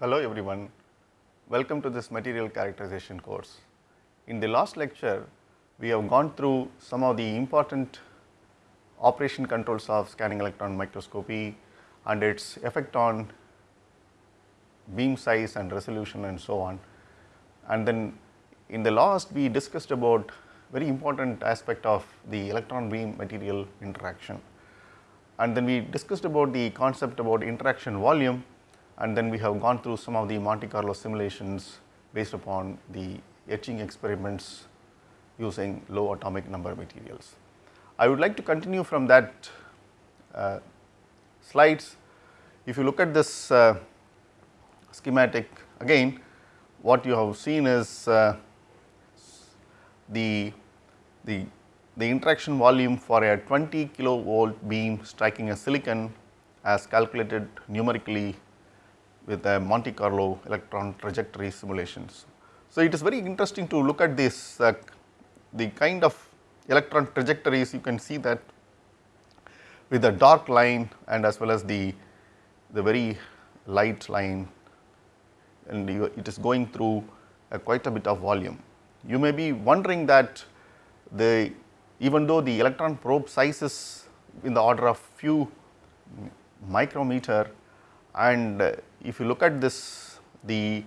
Hello everyone, welcome to this material characterization course. In the last lecture, we have gone through some of the important operation controls of scanning electron microscopy and its effect on beam size and resolution and so on. And then in the last we discussed about very important aspect of the electron beam material interaction. And then we discussed about the concept about interaction volume and then we have gone through some of the Monte Carlo simulations based upon the etching experiments using low atomic number materials. I would like to continue from that uh, slides. If you look at this uh, schematic again, what you have seen is uh, the, the, the interaction volume for a 20 kilovolt beam striking a silicon as calculated numerically with the Monte Carlo electron trajectory simulations. So, it is very interesting to look at this uh, the kind of electron trajectories you can see that with the dark line and as well as the, the very light line and you, it is going through uh, quite a bit of volume. You may be wondering that the even though the electron probe size is in the order of few micrometer and if you look at this the,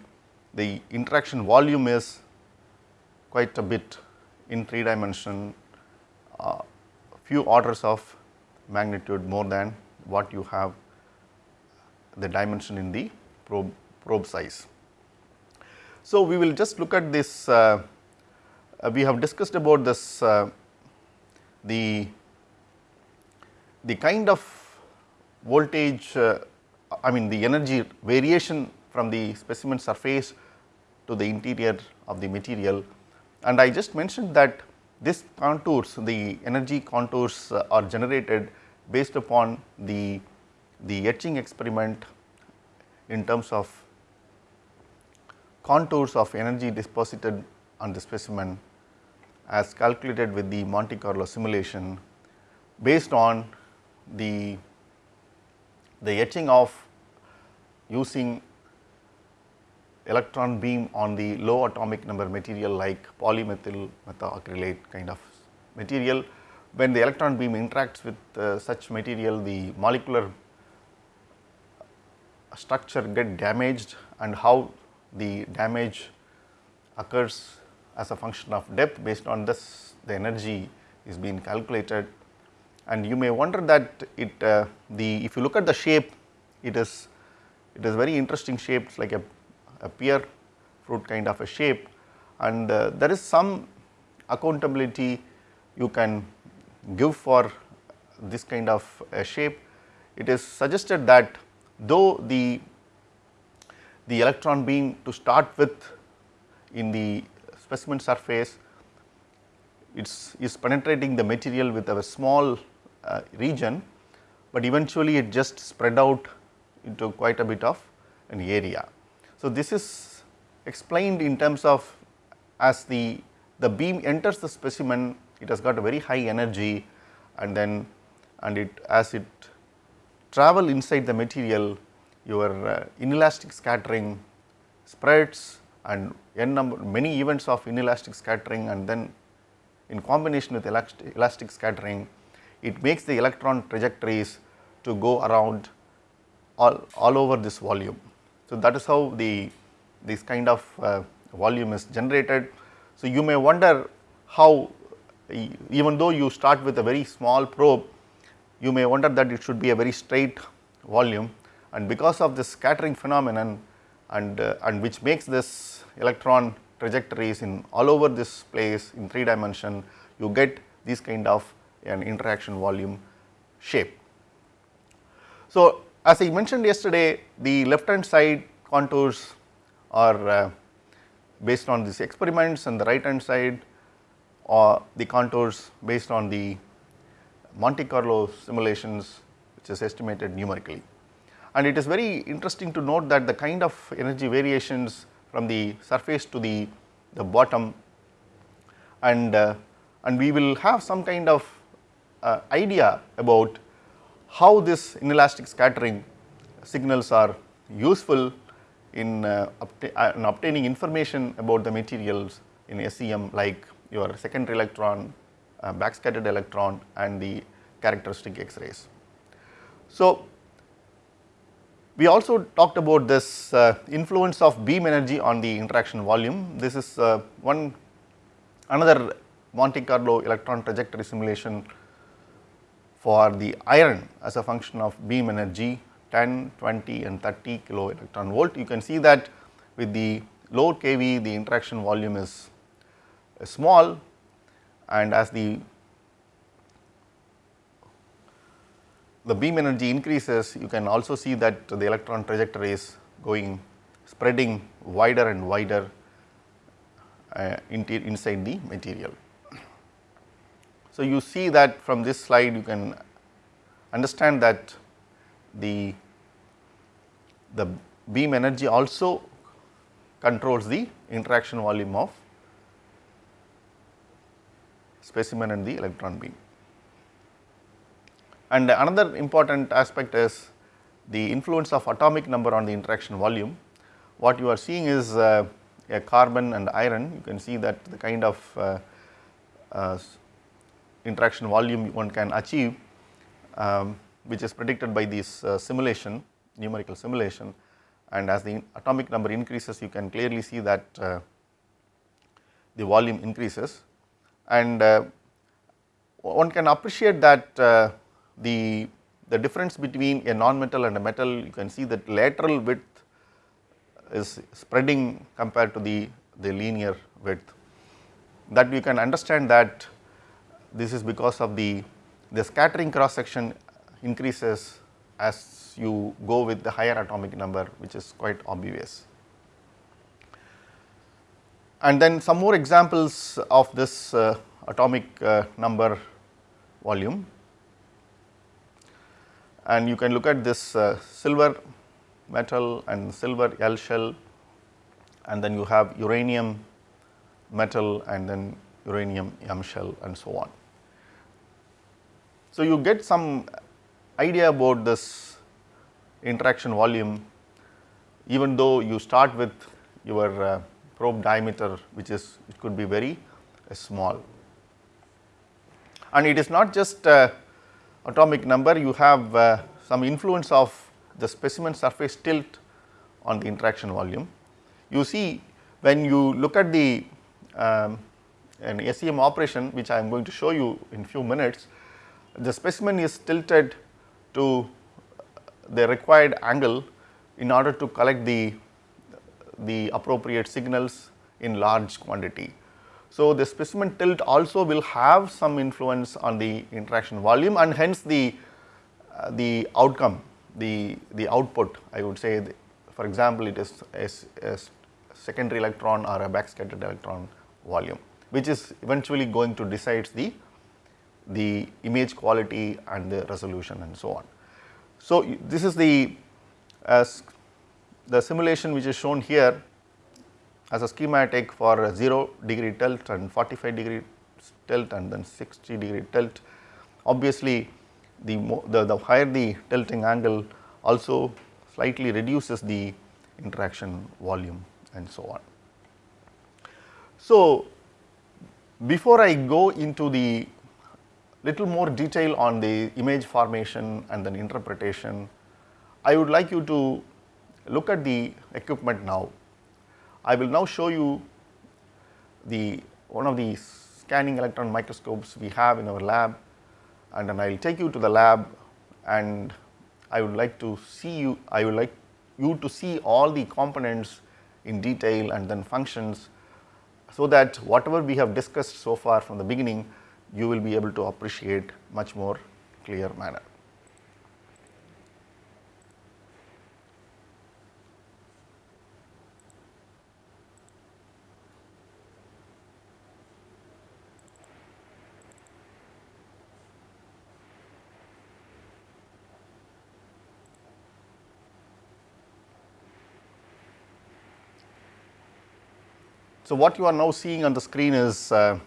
the interaction volume is quite a bit in 3 dimension uh, few orders of magnitude more than what you have the dimension in the probe, probe size. So, we will just look at this uh, uh, we have discussed about this uh, the the kind of voltage uh, I mean the energy variation from the specimen surface to the interior of the material. And I just mentioned that this contours the energy contours uh, are generated based upon the the etching experiment in terms of contours of energy deposited on the specimen as calculated with the Monte Carlo simulation based on the, the etching of using electron beam on the low atomic number material like polymethyl methacrylate kind of material. When the electron beam interacts with uh, such material, the molecular structure get damaged and how the damage occurs as a function of depth based on this the energy is being calculated and you may wonder that it uh, the if you look at the shape it is it is very interesting shape it's like a, a pear fruit kind of a shape. And uh, there is some accountability you can give for this kind of a shape. It is suggested that though the the electron beam to start with in the specimen surface it's is penetrating the material with a small uh, region, but eventually it just spread out into quite a bit of an area. So, this is explained in terms of as the the beam enters the specimen it has got a very high energy and then and it as it travel inside the material your uh, inelastic scattering spreads and n number many events of inelastic scattering and then in combination with elastic, elastic scattering it makes the electron trajectories to go around all, all over this volume. So, that is how the this kind of uh, volume is generated. So, you may wonder how even though you start with a very small probe you may wonder that it should be a very straight volume and because of this scattering phenomenon and, uh, and which makes this electron trajectories in all over this place in 3 dimension, you get this kind of an interaction volume shape. So, as I mentioned yesterday, the left hand side contours are uh, based on these experiments and the right hand side are the contours based on the Monte Carlo simulations which is estimated numerically. And it is very interesting to note that the kind of energy variations from the surface to the, the bottom and, uh, and we will have some kind of uh, idea about how this inelastic scattering signals are useful in, uh, uh, in obtaining information about the materials in SEM like your secondary electron, uh, backscattered electron and the characteristic X-rays. So, we also talked about this uh, influence of beam energy on the interaction volume. This is uh, one another Monte Carlo electron trajectory simulation for the iron as a function of beam energy 10, 20 and 30 kilo electron volt. You can see that with the low kV the interaction volume is small and as the the beam energy increases, you can also see that the electron trajectory is going spreading wider and wider uh, inside the material. So, you see that from this slide you can understand that the, the beam energy also controls the interaction volume of specimen and the electron beam. And another important aspect is the influence of atomic number on the interaction volume. What you are seeing is uh, a carbon and iron, you can see that the kind of uh, uh, interaction volume one can achieve, um, which is predicted by this uh, simulation, numerical simulation. And as the atomic number increases, you can clearly see that uh, the volume increases. And uh, one can appreciate that the, the difference between a non-metal and a metal, you can see that lateral width is spreading compared to the, the linear width. That you can understand that this is because of the, the scattering cross section increases as you go with the higher atomic number which is quite obvious. And then some more examples of this uh, atomic uh, number volume and you can look at this uh, silver metal and silver L shell and then you have uranium metal and then uranium M shell and so on. So, you get some idea about this interaction volume even though you start with your uh, probe diameter which is it could be very uh, small. And it is not just uh, atomic number you have uh, some influence of the specimen surface tilt on the interaction volume. You see when you look at the um, an SEM operation which I am going to show you in few minutes, the specimen is tilted to the required angle in order to collect the, the appropriate signals in large quantity. So, the specimen tilt also will have some influence on the interaction volume and hence the, uh, the outcome, the, the output I would say the, for example, it is a, a secondary electron or a backscattered electron volume which is eventually going to decide the, the image quality and the resolution and so on. So, this is the, as the simulation which is shown here as a schematic for 0 degree tilt and 45 degree tilt and then 60 degree tilt. Obviously, the, the, the higher the tilting angle also slightly reduces the interaction volume and so on. So, before I go into the little more detail on the image formation and then interpretation, I would like you to look at the equipment now. I will now show you the one of the scanning electron microscopes we have in our lab and then I will take you to the lab and I would like to see you, I would like you to see all the components in detail and then functions so that whatever we have discussed so far from the beginning you will be able to appreciate much more clear manner. So, what you are now seeing on the screen is uh,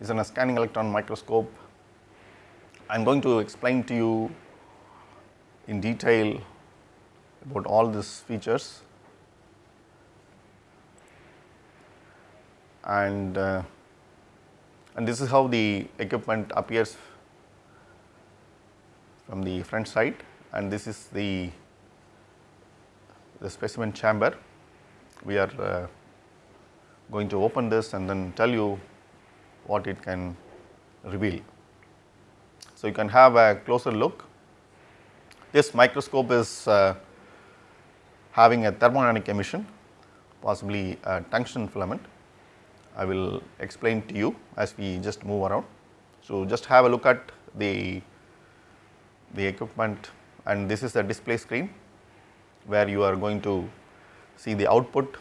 is in a scanning electron microscope. I am going to explain to you in detail about all these features. And uh, and this is how the equipment appears from the front side. And this is the the specimen chamber. We are uh, going to open this and then tell you what it can reveal. So, you can have a closer look. This microscope is uh, having a thermodynamic emission possibly a tungsten filament. I will explain to you as we just move around. So, just have a look at the, the equipment and this is the display screen where you are going to see the output.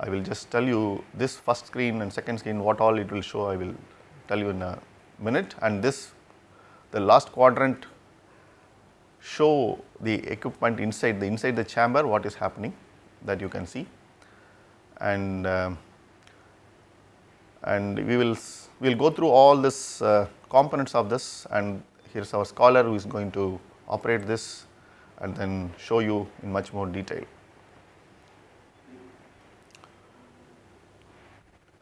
I will just tell you this first screen and second screen what all it will show I will tell you in a minute. And this the last quadrant show the equipment inside the inside the chamber what is happening that you can see. And uh, and we will we will go through all this uh, components of this. And here is our scholar who is going to operate this and then show you in much more detail.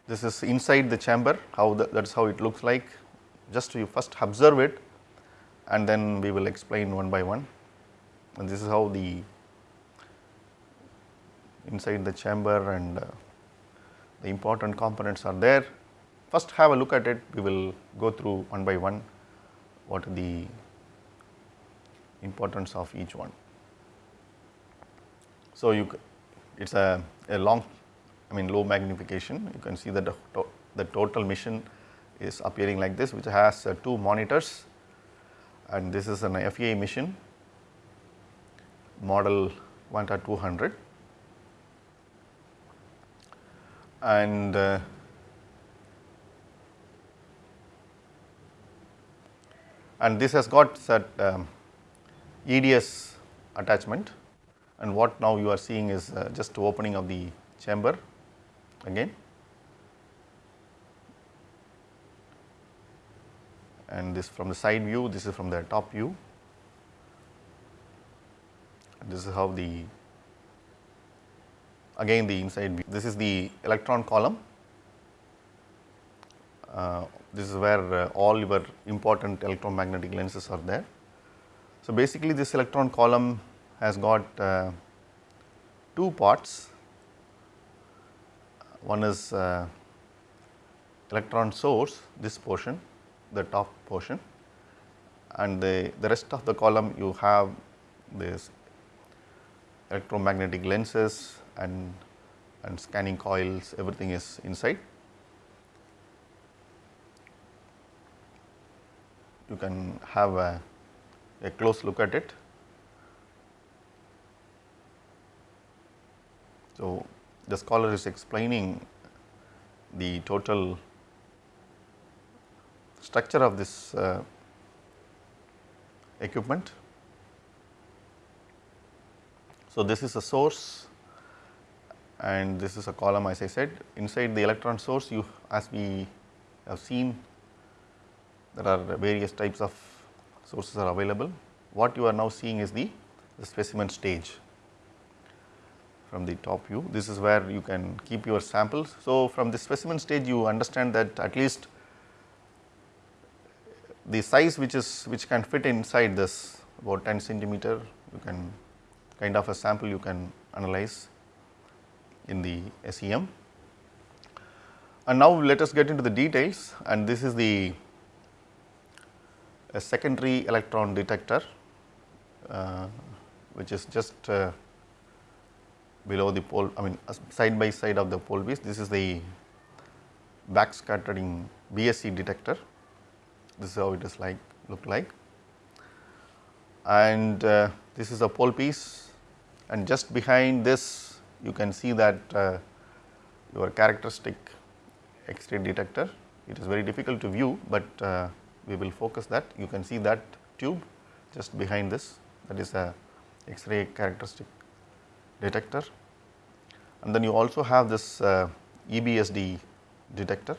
This is inside the chamber how the, that is how it looks like just you first observe it and then we will explain one by one and this is how the inside the chamber and uh, the important components are there. First have a look at it, we will go through one by one what are the importance of each one. So, you it is a, a long I mean low magnification. You can see that the, to, the total mission is appearing like this which has uh, two monitors. And this is an FEI mission model 1200 and uh, and this has got that um, EDS attachment. And what now you are seeing is uh, just opening of the chamber again and this from the side view this is from the top view this is how the again the inside view. This is the electron column. Uh, this is where uh, all your important electromagnetic lenses are there. So, basically this electron column has got uh, two parts. One is uh, electron source, this portion, the top portion and the, the rest of the column you have this electromagnetic lenses and, and scanning coils everything is inside. You can have a, a close look at it. So, the scholar is explaining the total structure of this uh, equipment. So, this is a source and this is a column as I said inside the electron source you as we have seen there are various types of sources are available. What you are now seeing is the, the specimen stage from the top view. This is where you can keep your samples. So, from the specimen stage you understand that at least the size which is which can fit inside this about 10 centimeter you can kind of a sample you can analyze in the SEM. And now let us get into the details and this is the secondary electron detector uh, which is just uh, below the pole I mean uh, side by side of the pole piece this is the backscattering BSE detector this is how it is like look like and uh, this is a pole piece and just behind this you can see that uh, your characteristic X-ray detector. It is very difficult to view, but uh, we will focus that. You can see that tube just behind this that is a X-ray characteristic detector. And then you also have this uh, EBSD detector.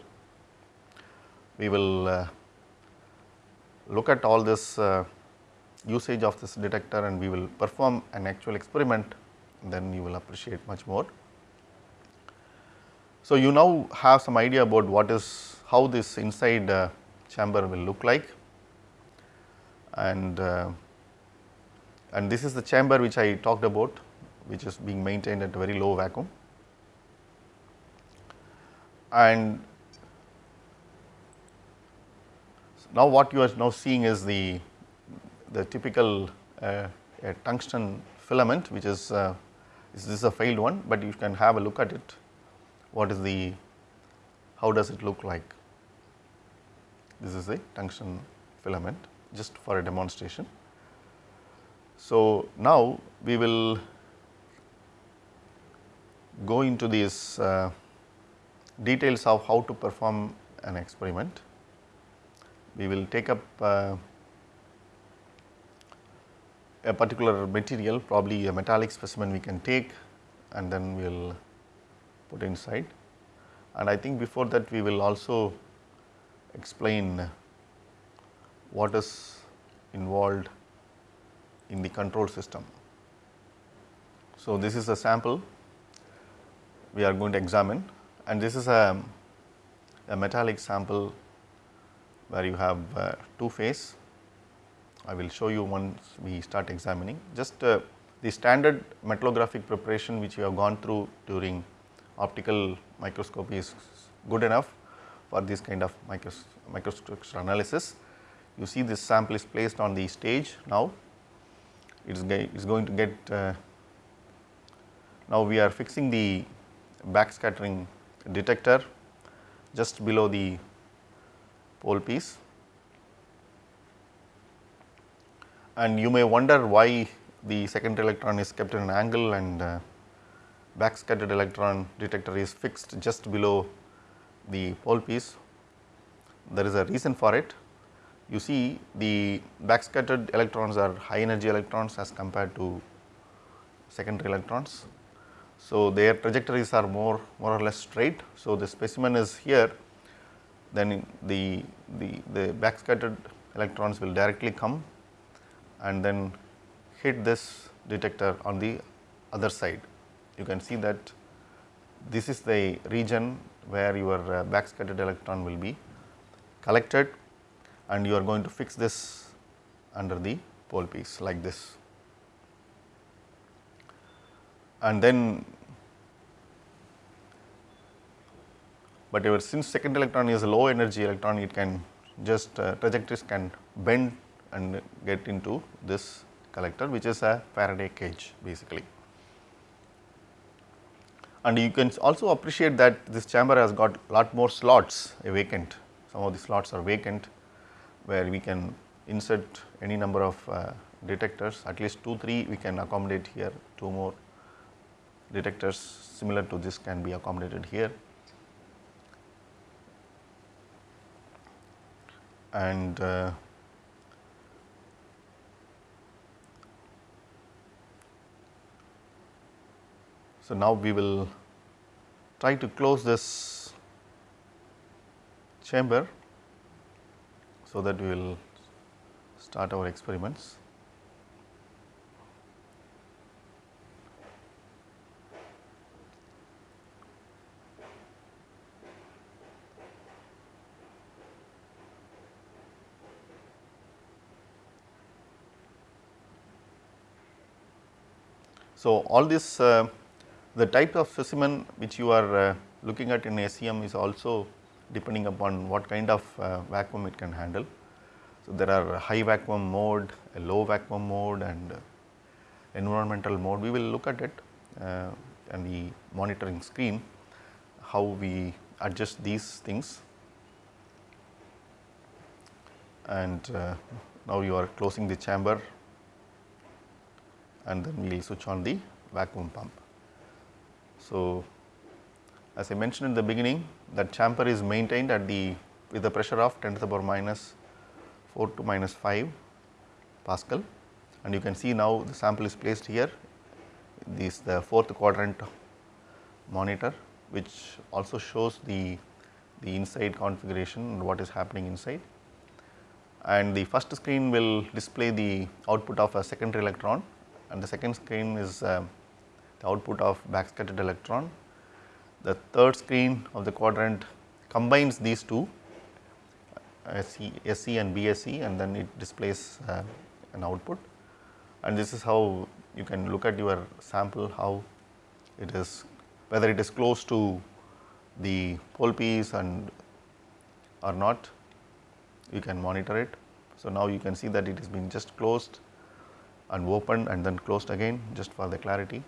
We will uh, look at all this uh, usage of this detector and we will perform an actual experiment then you will appreciate much more. So, you now have some idea about what is how this inside uh, chamber will look like and uh, and this is the chamber which I talked about which is being maintained at a very low vacuum. And now what you are now seeing is the the typical uh, tungsten filament which is uh, this is a failed one, but you can have a look at it. What is the how does it look like? This is a tungsten filament just for a demonstration. So, now we will go into these uh, details of how to perform an experiment. We will take up uh, a particular material probably a metallic specimen we can take and then we will put inside. And I think before that we will also explain what is involved in the control system. So, this is a sample we are going to examine and this is a, a metallic sample where you have uh, two phase. I will show you once we start examining just uh, the standard metallographic preparation which we have gone through during optical microscopy is good enough for this kind of micros microstructure analysis. You see this sample is placed on the stage now, it is, is going to get, uh, now we are fixing the backscattering detector just below the pole piece. And you may wonder why the secondary electron is kept in an angle and uh, backscattered electron detector is fixed just below the pole piece. There is a reason for it. You see the backscattered electrons are high energy electrons as compared to secondary electrons. So, their trajectories are more more or less straight. So, the specimen is here then the, the, the backscattered electrons will directly come and then hit this detector on the other side. You can see that this is the region where your uh, backscattered electron will be collected and you are going to fix this under the pole piece like this. And then, but since second electron is a low energy electron, it can just uh, trajectories can bend and get into this collector which is a Faraday cage basically. And you can also appreciate that this chamber has got lot more slots vacant. Some of the slots are vacant where we can insert any number of uh, detectors. At least 2 3 we can accommodate here 2 more detectors similar to this can be accommodated here. And uh, So, now we will try to close this chamber so that we will start our experiments. So, all this uh, the type of specimen which you are uh, looking at in SEM is also depending upon what kind of uh, vacuum it can handle. So, there are high vacuum mode, a low vacuum mode and environmental mode. We will look at it uh, and the monitoring screen how we adjust these things and uh, now you are closing the chamber and then we will switch on the vacuum pump. So, as I mentioned in the beginning that chamber is maintained at the with the pressure of 10 to the power minus 4 to minus 5 Pascal. And you can see now the sample is placed here. This the fourth quadrant monitor which also shows the the inside configuration and what is happening inside. And the first screen will display the output of a secondary electron and the second screen is uh, the output of backscattered electron. The third screen of the quadrant combines these two SC, SC and BSE and then it displays uh, an output. And this is how you can look at your sample how it is whether it is close to the pole piece and or not. You can monitor it. So, now you can see that it has been just closed and opened and then closed again just for the clarity.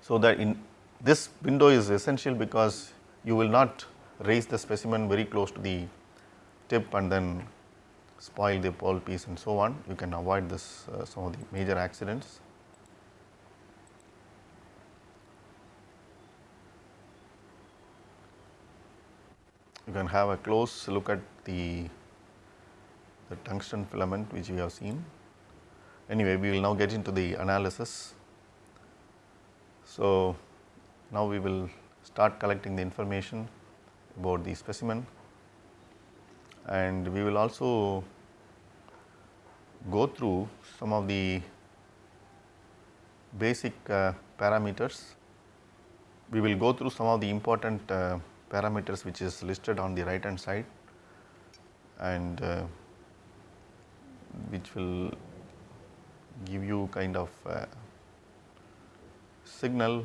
So, that in this window is essential because you will not raise the specimen very close to the tip and then spoil the pole piece and so on. You can avoid this uh, some of the major accidents. You can have a close look at the, the tungsten filament which we have seen. Anyway, we will now get into the analysis. So, now we will start collecting the information about the specimen and we will also go through some of the basic uh, parameters. We will go through some of the important uh, parameters which is listed on the right hand side and uh, which will give you kind of signal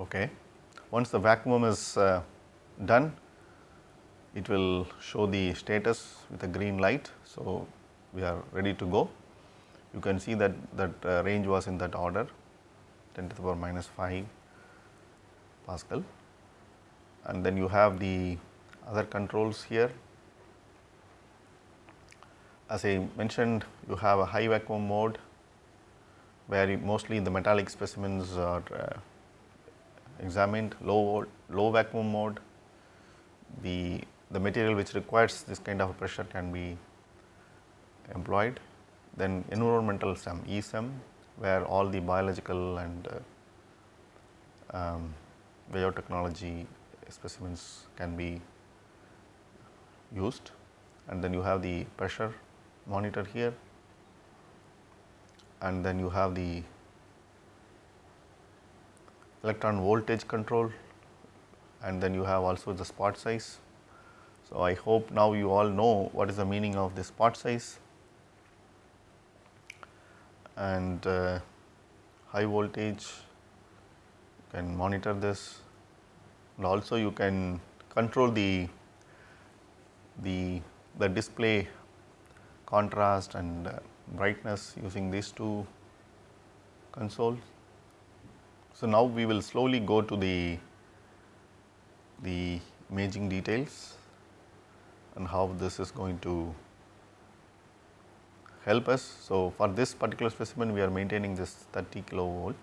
Okay. Once the vacuum is uh, done, it will show the status with a green light. So, we are ready to go. You can see that that uh, range was in that order 10 to the power minus 5 Pascal. And then you have the other controls here. As I mentioned you have a high vacuum mode where mostly the metallic specimens are uh, examined. Low low vacuum mode. The the material which requires this kind of pressure can be employed then environmental SEM ESEM where all the biological and uh, um, biotechnology specimens can be used. And then you have the pressure monitor here. And then you have the electron voltage control. And then you have also the spot size. So, I hope now you all know what is the meaning of the spot size and uh, high voltage you can monitor this and also you can control the the the display contrast and uh, brightness using these two consoles. So, now we will slowly go to the, the imaging details and how this is going to help us. So, for this particular specimen we are maintaining this 30 kilovolt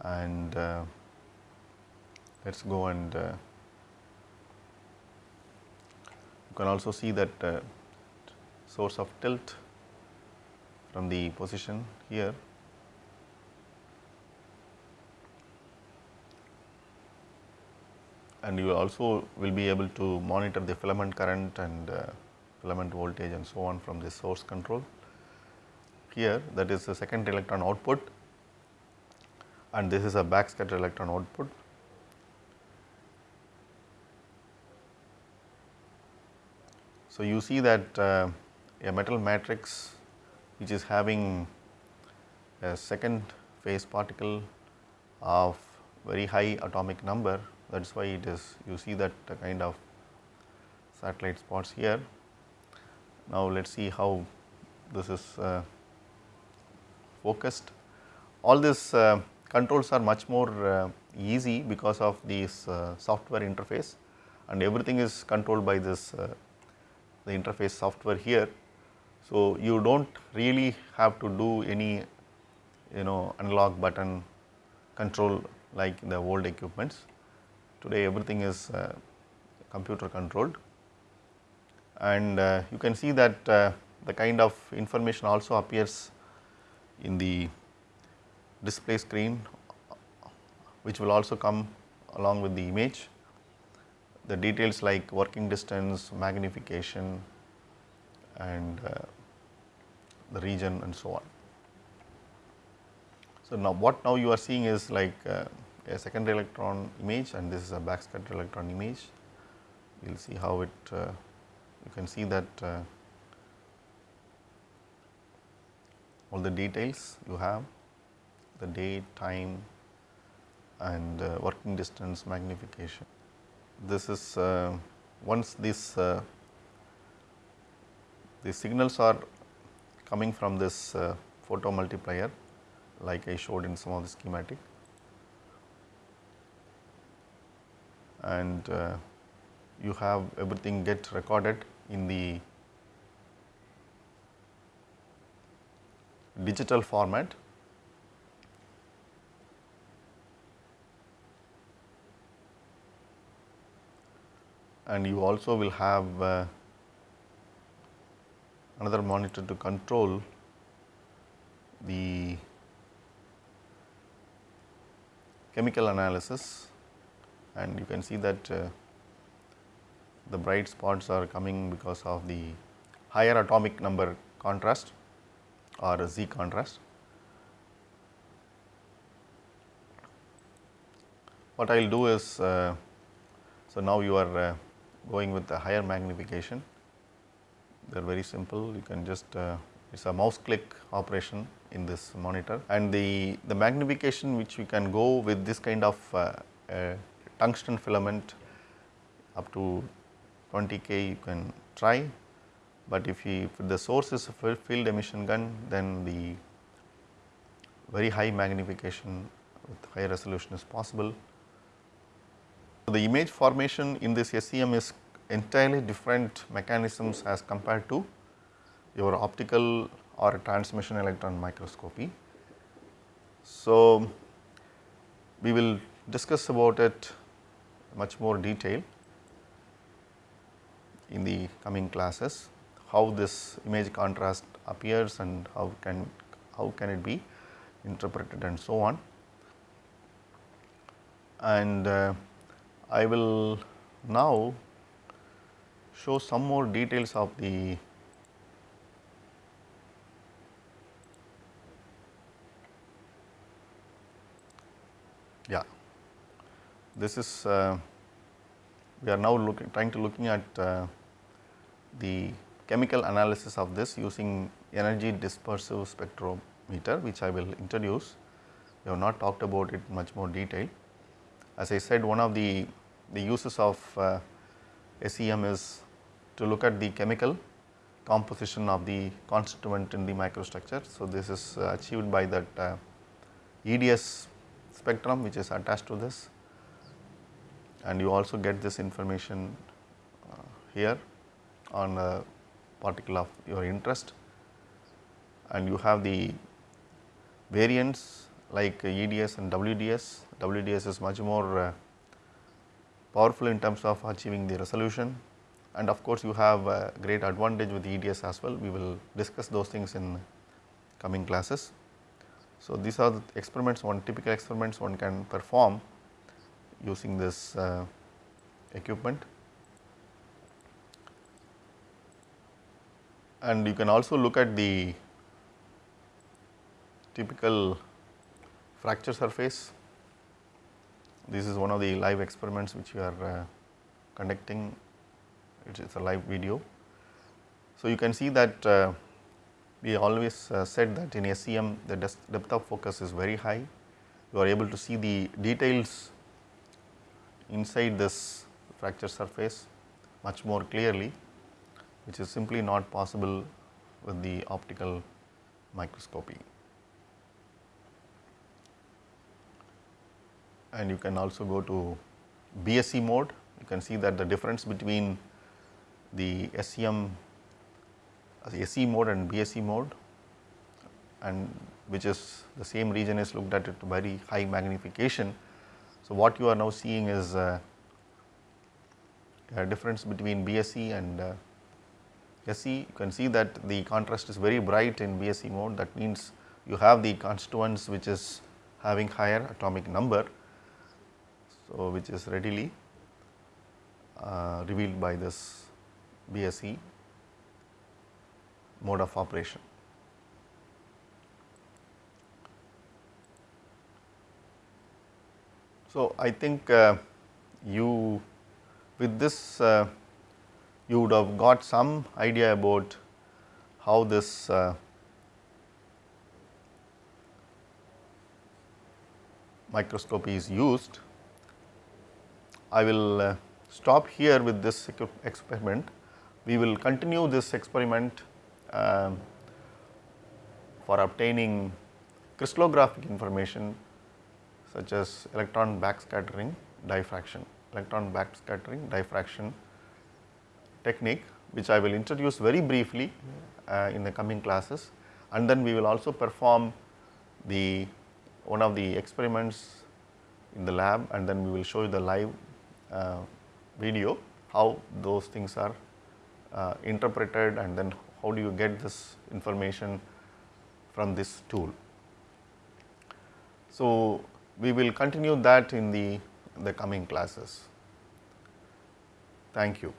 and uh, let us go and uh, you can also see that uh, source of tilt from the position here and you also will be able to monitor the filament current and uh, filament voltage and so on from the source control. Here that is the second electron output and this is a backscatter electron output. So, you see that uh, a metal matrix which is having a second phase particle of very high atomic number that is why it is you see that kind of satellite spots here. Now, let us see how this is uh, focused. All these uh, controls are much more uh, easy because of this uh, software interface and everything is controlled by this uh, the interface software here. So, you do not really have to do any you know analog button control like the old equipments. Today everything is uh, computer controlled and uh, you can see that uh, the kind of information also appears in the display screen which will also come along with the image, the details like working distance, magnification and uh, the region and so on. So, now what now you are seeing is like uh, a secondary electron image and this is a backscatter electron image. You will see how it, uh, you can see that uh, all the details you have, the date, time and uh, working distance magnification. This is uh, once this uh, the signals are coming from this uh, photo multiplier like I showed in some of the schematic and uh, you have everything get recorded in the digital format. And you also will have uh, another monitor to control the chemical analysis. And you can see that uh, the bright spots are coming because of the higher atomic number contrast or Z contrast. What I will do is, uh, so now you are uh, going with the higher magnification, they are very simple, you can just, uh, it is a mouse click operation in this monitor. And the, the magnification which you can go with this kind of uh, uh, tungsten filament up to 20 k you can try, but if, you, if the source is a field emission gun then the very high magnification with high resolution is possible. So, the image formation in this SEM is entirely different mechanisms as compared to your optical or transmission electron microscopy. So, we will discuss about it much more detail in the coming classes, how this image contrast appears and how can how can it be interpreted and so on. And uh, I will now show some more details of the yeah this is uh, we are now looking trying to looking at uh, the chemical analysis of this using energy dispersive spectrometer which I will introduce. We have not talked about it much more detail. As I said one of the, the uses of uh, SEM is to look at the chemical composition of the constituent in the microstructure. So, this is uh, achieved by that uh, EDS spectrum which is attached to this and you also get this information uh, here on a particle of your interest and you have the variants like EDS and WDS. WDS is much more uh, powerful in terms of achieving the resolution and of course, you have a great advantage with EDS as well. We will discuss those things in coming classes. So, these are the experiments one typical experiments one can perform using this uh, equipment. And you can also look at the typical fracture surface. This is one of the live experiments which we are uh, conducting, it is a live video. So, you can see that uh, we always uh, said that in SEM the depth of focus is very high. You are able to see the details inside this fracture surface much more clearly, which is simply not possible with the optical microscopy. And you can also go to BSE mode, you can see that the difference between the SEM SE mode and BSE mode and which is the same region is looked at at very high magnification. So, what you are now seeing is uh, a difference between BSE and uh, SE. You can see that the contrast is very bright in BSE mode that means you have the constituents which is having higher atomic number. so which is readily uh, revealed by this BSE mode of operation. So, I think uh, you with this uh, you would have got some idea about how this uh, microscopy is used. I will uh, stop here with this experiment. We will continue this experiment um, for obtaining crystallographic information such as electron backscattering diffraction, electron backscattering diffraction technique which I will introduce very briefly uh, in the coming classes and then we will also perform the one of the experiments in the lab and then we will show you the live uh, video how those things are uh, interpreted and then how do you get this information from this tool. So, we will continue that in the, the coming classes. Thank you.